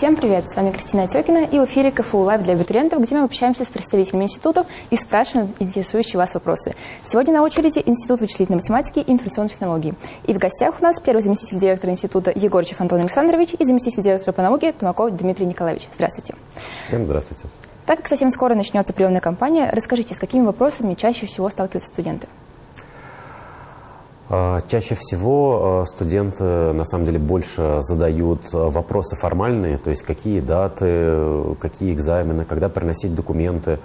Всем привет! С вами Кристина Отекина и в эфире КФУ Лайв для абитуриентов, где мы общаемся с представителями институтов и спрашиваем интересующие вас вопросы. Сегодня на очереди Институт вычислительной математики и информационных технологий. И в гостях у нас первый заместитель директора института Егорчев Антон Александрович и заместитель директора по науке Тумаков Дмитрий Николаевич. Здравствуйте. Всем здравствуйте. Так как совсем скоро начнется приемная кампания, расскажите, с какими вопросами чаще всего сталкиваются студенты? А, чаще всего а, студенты на самом деле больше задают а, вопросы формальные, то есть какие даты, какие экзамены, когда приносить документы.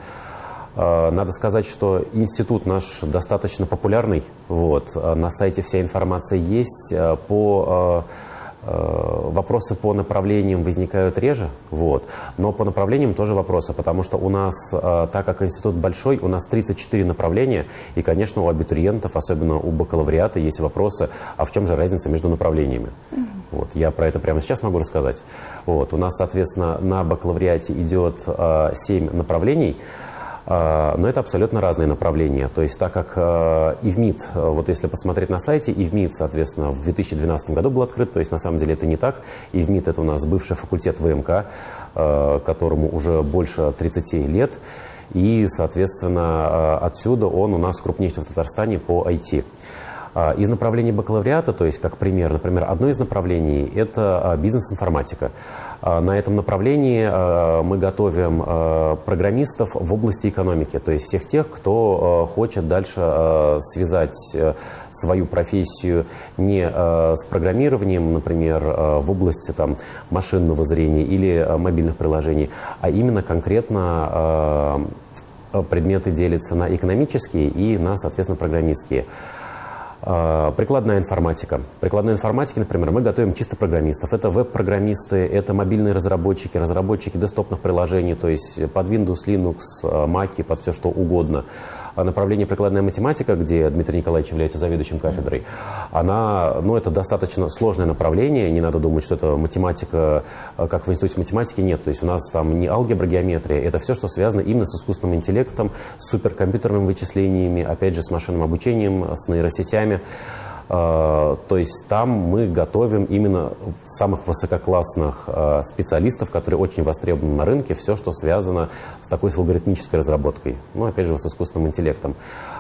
Надо сказать, что институт наш достаточно популярный. Вот. На сайте вся информация есть. По Э, вопросы по направлениям возникают реже, вот, но по направлениям тоже вопросы, потому что у нас, э, так как институт большой, у нас 34 направления, и, конечно, у абитуриентов, особенно у бакалавриата, есть вопросы, а в чем же разница между направлениями? Вот, я про это прямо сейчас могу рассказать. Вот, у нас, соответственно, на бакалавриате идет 7 э, направлений, но это абсолютно разные направления. То есть так как а, ИВМИД, а, вот если посмотреть на сайте, ИВМИД, соответственно, в 2012 году был открыт, то есть на самом деле это не так. ИВМИД – это у нас бывший факультет ВМК, которому уже больше 30 лет. И, соответственно, отсюда он у нас крупнейший в Татарстане по IT. Из направлений бакалавриата, то есть как пример, например, одно из направлений – это бизнес-информатика. А, на этом направлении а, мы готовим а, программистов в области экономики, то есть всех тех, кто хочет дальше связать э, свою профессию не с программированием, например, в области там, машинного зрения или мобильных приложений, а именно конкретно предметы делятся на экономические и на, соответственно, программистские. А, прикладная информатика. Прикладной информатики, например, мы готовим чисто программистов. Это веб-программисты, это мобильные разработчики, разработчики десктопных приложений, то есть под Windows, Linux, а, Mac, под все что угодно. Направление прикладная математика, где Дмитрий Николаевич является заведующим кафедрой, она, ну, это достаточно сложное направление. Не надо думать, что это математика, как в институте математики, нет. То есть у нас там не алгебра, геометрия. Это все, что связано именно с искусственным интеллектом, с суперкомпьютерными вычислениями, опять же, с машинным обучением, с нейросетями. А, то есть там мы готовим именно самых высококлассных а, специалистов, которые очень востребованы на рынке, все, что связано с такой с алгоритмической разработкой, ну, опять же, с искусственным интеллектом.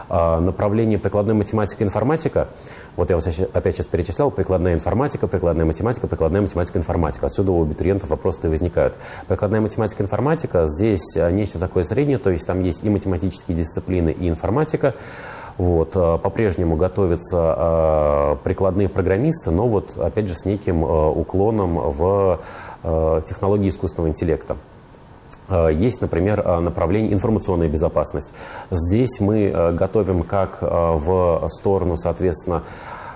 А, направление прикладной математика и информатика, вот я вот опять сейчас перечислял, прикладная информатика, прикладная математика, прикладная математика, информатика. Отсюда у абитуриентов вопросы возникают. Прикладная математика, информатика, здесь нечто такое среднее, то есть там есть и математические дисциплины, и информатика. Вот, э, по-прежнему готовятся э, прикладные программисты, но вот опять же с неким э, уклоном в технологии искусственного интеллекта. Есть, например, направление информационная безопасность. Здесь мы готовим как в сторону, соответственно,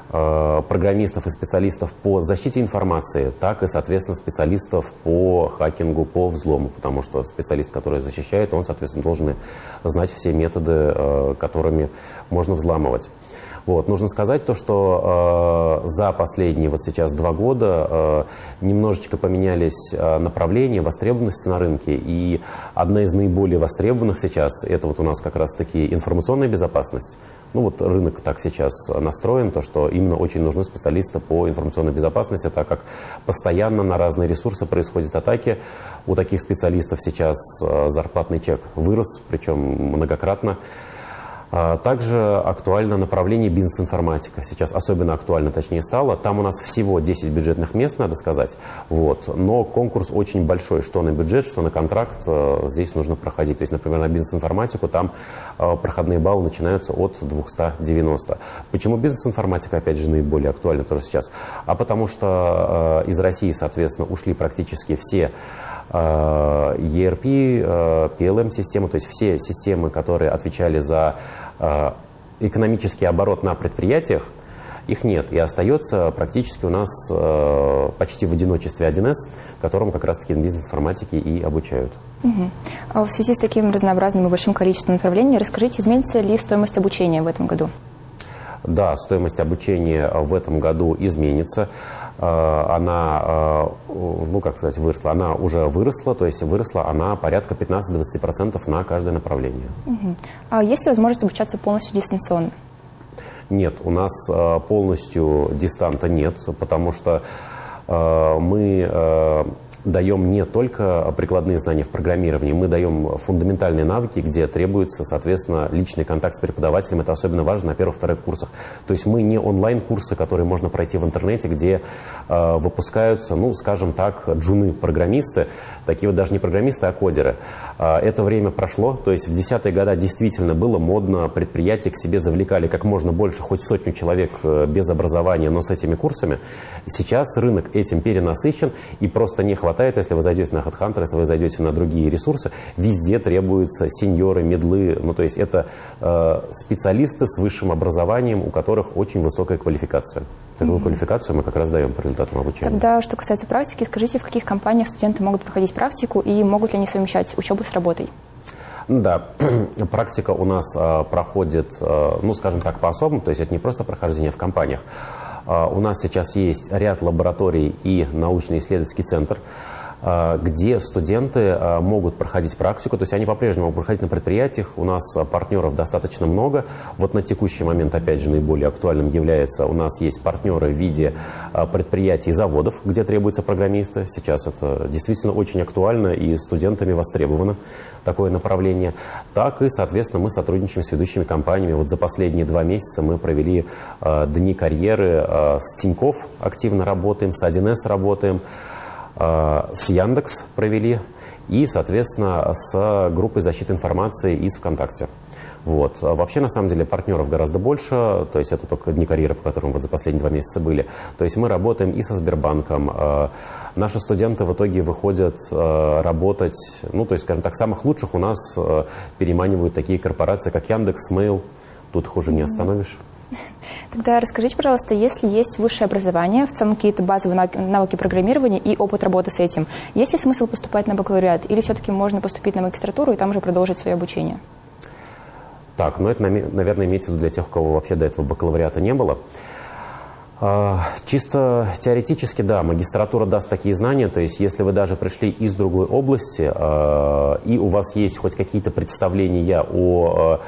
программистов и специалистов по защите информации, так и, соответственно, специалистов по хакингу, по взлому, потому что специалист, который защищает, он, соответственно, должен знать все методы, э, которыми можно взламывать. Вот. Нужно сказать то, что э, за последние вот сейчас два года э, немножечко поменялись э, направления востребованности на рынке. И одна из наиболее востребованных сейчас, это вот у нас как раз-таки информационная безопасность. Ну вот рынок так сейчас настроен, то, что именно очень нужны специалисты по информационной безопасности, так как постоянно на разные ресурсы происходят атаки. У таких специалистов сейчас э, зарплатный чек вырос, причем многократно. А, также актуально направление бизнес-информатика. Сейчас особенно актуально, точнее, стало. Там у нас всего 10 бюджетных мест, надо сказать. Вот. Но конкурс очень большой, что на бюджет, что на контракт. Э, здесь нужно проходить. То есть, например, на бизнес-информатику там э, проходные баллы начинаются от 290. Почему бизнес-информатика, опять же, наиболее актуальна тоже сейчас? А потому что э, из России, соответственно, ушли практически все ERP, PLM-системы, то есть все системы, которые отвечали за Э, экономический оборот на предприятиях, их нет. И остается практически у нас э, почти в одиночестве 1С, которым как раз-таки бизнес-информатики и обучают. Угу. А в связи с таким разнообразным и большим количеством направлений, расскажите, изменится ли стоимость обучения в этом году? Да, стоимость обучения в этом году изменится. Э, она, э, ну как сказать, выросла, она уже выросла, то есть выросла она порядка 15-20% на каждое направление. Угу. А есть ли возможность обучаться полностью дистанционно? Нет, у нас э, полностью дистанта нет, потому что мы даем не только прикладные знания в программировании, мы даем фундаментальные навыки, где требуется, соответственно, личный контакт с преподавателем. Это особенно важно на первых-вторых курсах. То есть мы не онлайн-курсы, которые можно пройти в интернете, где э, выпускаются, ну, скажем так, джуны-программисты, такие вот даже не программисты, а кодеры. Э, это время прошло, то есть в десятые годы действительно было модно, предприятия к себе завлекали как можно больше, хоть сотню человек э, без образования, но с этими курсами. Сейчас рынок этим перенасыщен и просто не хватает хватает, если вы зайдете на HeadHunter, если вы зайдете на другие ресурсы, везде требуются сеньоры, медлы, ну то есть это э, специалисты с высшим образованием, у которых очень высокая квалификация. Такую mm-hmm. квалификацию мы как раз даем по результатам обучения. Тогда, что касается практики, скажите, в каких компаниях студенты могут проходить практику и могут ли они совмещать учебу с работой? Да, практика у нас э, проходит, э, ну, скажем так, по-особому, то есть это не просто прохождение в компаниях. А, у нас сейчас есть ряд лабораторий и научно-исследовательский центр, где студенты а, могут проходить практику, то есть они по-прежнему могут проходить на предприятиях, у нас партнеров достаточно много. Вот на текущий момент, опять же, наиболее актуальным является, у нас есть партнеры в виде предприятий и заводов, где требуются программисты. Сейчас это действительно очень актуально и студентами востребовано такое направление. Так и, соответственно, мы сотрудничаем с ведущими компаниями. Вот за последние два месяца мы провели дни карьеры с Тиньков, активно работаем, с 1С работаем, с Яндекс провели и, соответственно, с группой защиты информации из ВКонтакте. Вот. А вообще, на самом деле, партнеров гораздо больше, то есть это только дни карьеры, по которым вот за последние два месяца были. То есть мы работаем и со Сбербанком. Э, наши студенты в итоге выходят э, работать, ну, то есть, скажем так, самых лучших у нас переманивают такие корпорации, как Яндекс, Mail. Тут хуже не остановишь. Тогда расскажите, пожалуйста, если есть высшее образование, в целом какие-то базовые навыки программирования и опыт работы с этим, есть ли смысл поступать на бакалавриат или все-таки можно поступить на магистратуру и там уже продолжить свое обучение? Так, ну это, наверное, имеется в виду для тех, у кого вообще до этого бакалавриата не было. А, чисто теоретически, да, магистратура даст такие знания, то есть если вы даже пришли из другой области, а, и у вас есть хоть какие-то представления о а,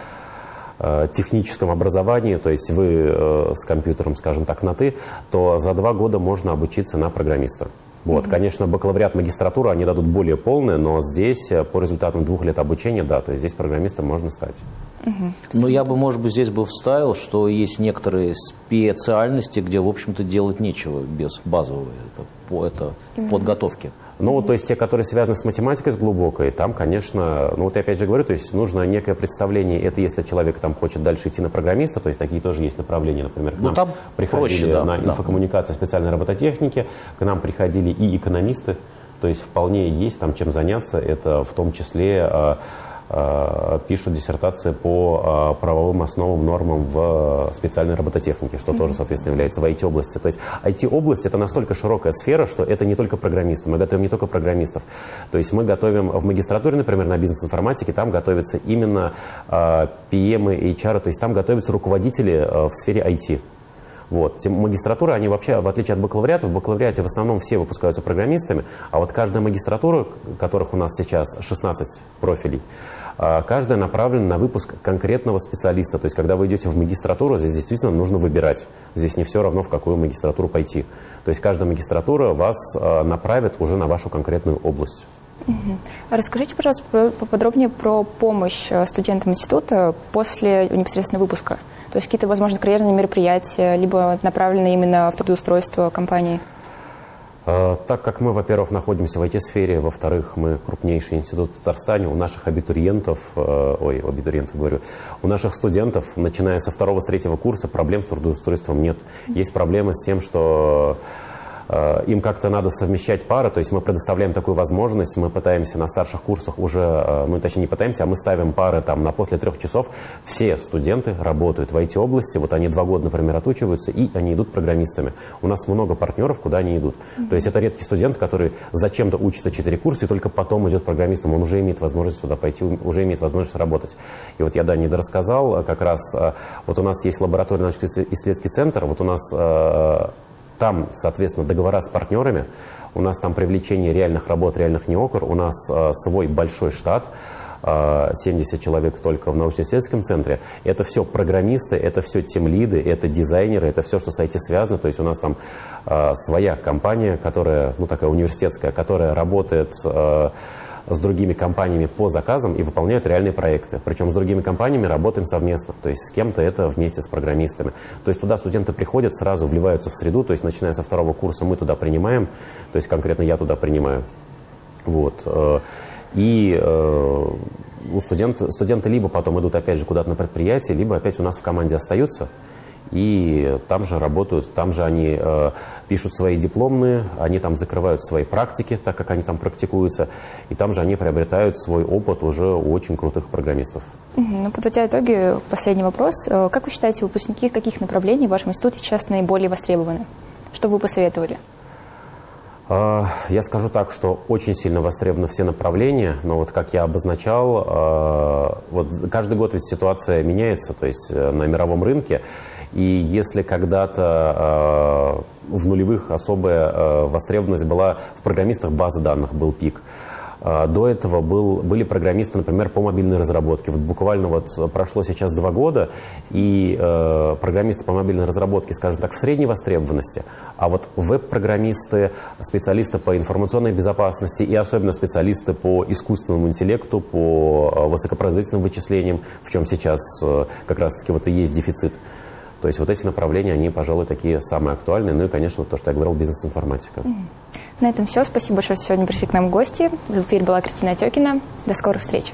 техническом образовании, то есть вы э, с компьютером, скажем так, на «ты», то за два года можно обучиться на программиста. Вот, mm-hmm. конечно, бакалавриат, магистратура они дадут более полные, но здесь э, по результатам двух лет обучения, да, то есть здесь программистом можно стать. Mm-hmm. Ну, я бы, может быть, здесь бы вставил, что есть некоторые специальности, где, в общем-то, делать нечего без базовой это, это mm-hmm. подготовки. Ну, то есть те, которые связаны с математикой, с глубокой, там, конечно, ну вот я опять же говорю, то есть нужно некое представление, это если человек там хочет дальше идти на программиста, то есть такие тоже есть направления, например, к ну, нам там приходили проще, да, на да. инфокоммуникации специальной робототехники, к нам приходили и экономисты, то есть вполне есть там чем заняться, это в том числе а, пишут диссертации по э, правовым основам, нормам в специальной робототехнике, что mm-hmm. тоже, соответственно, является в IT-области. То есть IT-область – это настолько широкая сфера, что это не только программисты. Мы готовим не только программистов. То есть мы готовим в магистратуре, например, на бизнес-информатике, там готовятся именно PM и HR, то есть там готовятся руководители э, в сфере IT. Вот. Магистратура, они вообще, в отличие от бакалавриата, в бакалавриате в основном все выпускаются программистами, а вот каждая магистратура, которых у нас сейчас 16 профилей, а, каждая направлена на выпуск конкретного специалиста. То есть, когда вы идете в магистратуру, здесь действительно нужно выбирать. Здесь не все равно, в какую магистратуру пойти. То есть, каждая магистратура вас а, направит уже на вашу конкретную область. Угу. Расскажите, пожалуйста, поподробнее про помощь э, студентам института после непосредственно выпуска. То есть какие-то, возможно, карьерные мероприятия, либо направленные именно в трудоустройство компании? А, так как мы, во-первых, находимся в IT-сфере, во-вторых, мы крупнейший институт в Татарстане, у наших абитуриентов, э, ой, абитуриентов говорю, у наших студентов, начиная со второго, с третьего курса, проблем с трудоустройством нет. Есть проблемы с тем, что им как-то надо совмещать пары, то есть мы предоставляем такую возможность, мы пытаемся на старших курсах уже, э, ну точнее не пытаемся, а мы ставим пары там на после трех часов, все студенты работают в IT-области, вот они два года, например, отучиваются, и они идут программистами. У нас много партнеров, куда они идут. Mm-hmm. То есть это редкий студент, который зачем-то учится 4 курса и только потом идет программистом, он уже имеет возможность туда пойти, уже имеет возможность работать. И вот я, да, не дорассказал, э, как раз вот у нас есть лабораторный научно-исследовательский центр, вот у нас там, соответственно, договора с партнерами, у нас там привлечение реальных работ, реальных неокр, у нас э, свой большой штат, 70 человек только в научно-исследовательском центре. Это все программисты, это все тимлиды, это дизайнеры, это все, что с IT связано. То есть у нас там своя компания, которая, ну такая университетская, которая работает с другими компаниями по заказам и выполняют реальные проекты. Причем с другими компаниями работаем совместно, то есть с кем-то это вместе с программистами. То есть туда студенты приходят, сразу вливаются в среду, то есть начиная со второго курса мы туда принимаем, то есть конкретно я туда принимаю. Вот. Э, и э, у студент, студенты либо потом идут опять же куда-то на предприятие, либо опять у нас в команде остаются и там же работают, там же они э, пишут свои дипломные, они там закрывают свои практики, так как они там практикуются, и там же они приобретают свой опыт уже у очень крутых программистов. Ну, подводя итоги, последний вопрос. Э, как вы считаете, выпускники каких направлений в вашем институте сейчас наиболее востребованы? Что бы вы посоветовали? А, я скажу так, что очень сильно востребованы все направления, но вот как я обозначал, а, вот каждый год ведь ситуация меняется, то есть э, на мировом рынке, и если когда-то э, в нулевых особая э, востребованность была в программистах базы данных, был пик. Э, до этого был, были программисты, например, по мобильной разработке. Вот буквально вот прошло сейчас два года, и э, программисты по мобильной разработке, скажем так, в средней востребованности. А вот веб-программисты, специалисты по информационной безопасности и особенно специалисты по искусственному интеллекту, по высокопроизводительным вычислениям, в чем сейчас э, как раз-таки вот и есть дефицит. То есть вот эти направления, они, пожалуй, такие самые актуальные. Ну и, конечно, то, что я говорил, бизнес-информатика. На этом все. Спасибо большое, что сегодня пришли к нам в гости. В эфире была Кристина Отекина. До скорых встреч.